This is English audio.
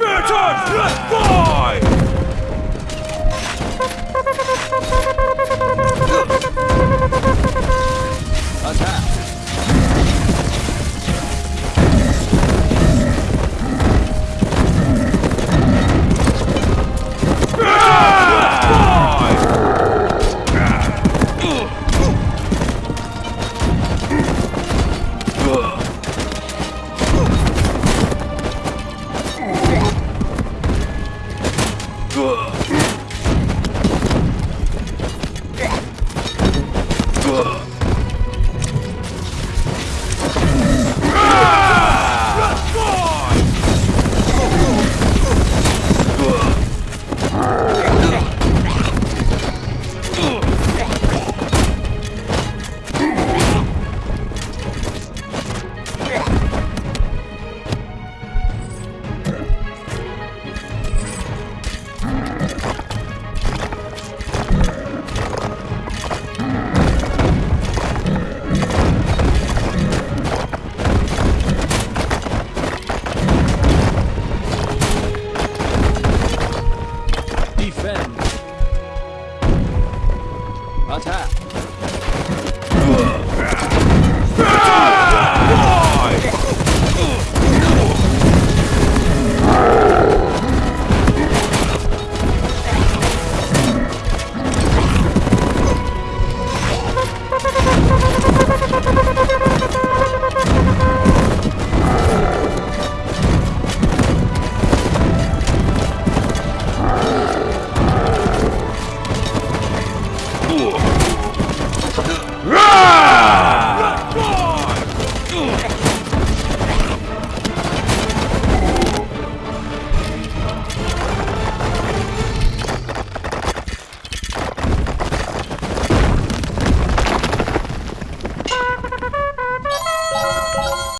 Spartan! Ugh. Yeah.